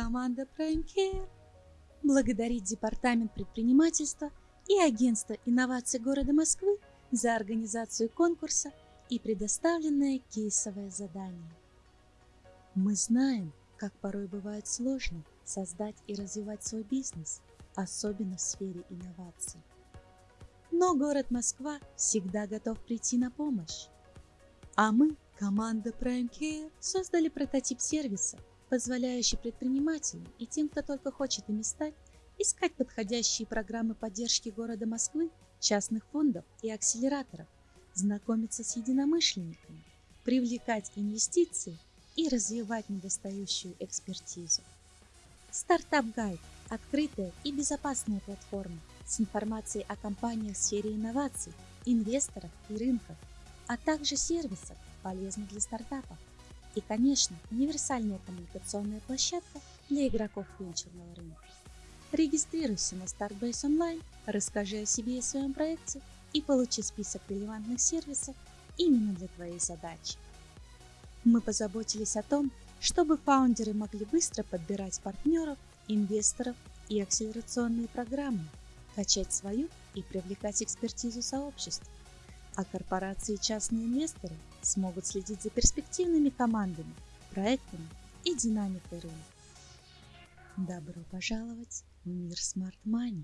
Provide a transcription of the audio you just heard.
Команда Prime Care благодарит Департамент предпринимательства и Агентство инноваций города Москвы за организацию конкурса и предоставленное кейсовое задание. Мы знаем, как порой бывает сложно создать и развивать свой бизнес, особенно в сфере инноваций. Но город Москва всегда готов прийти на помощь. А мы, команда Prime Care, создали прототип сервиса, позволяющий предпринимателям и тем, кто только хочет ими стать, искать подходящие программы поддержки города Москвы, частных фондов и акселераторов, знакомиться с единомышленниками, привлекать инвестиции и развивать недостающую экспертизу. Стартап Гайд – открытая и безопасная платформа с информацией о компаниях в сфере инноваций, инвесторов и рынков, а также сервисов, полезных для стартапов. И, конечно, универсальная коммуникационная площадка для игроков венчурного рынка. Регистрируйся на Startbase Online, расскажи о себе и своем проекте и получи список релевантных сервисов именно для твоей задачи. Мы позаботились о том, чтобы фаундеры могли быстро подбирать партнеров, инвесторов и акселерационные программы, качать свою и привлекать экспертизу сообщества а корпорации и частные инвесторы смогут следить за перспективными командами, проектами и динамикой рынка. Добро пожаловать в мир Smart Money!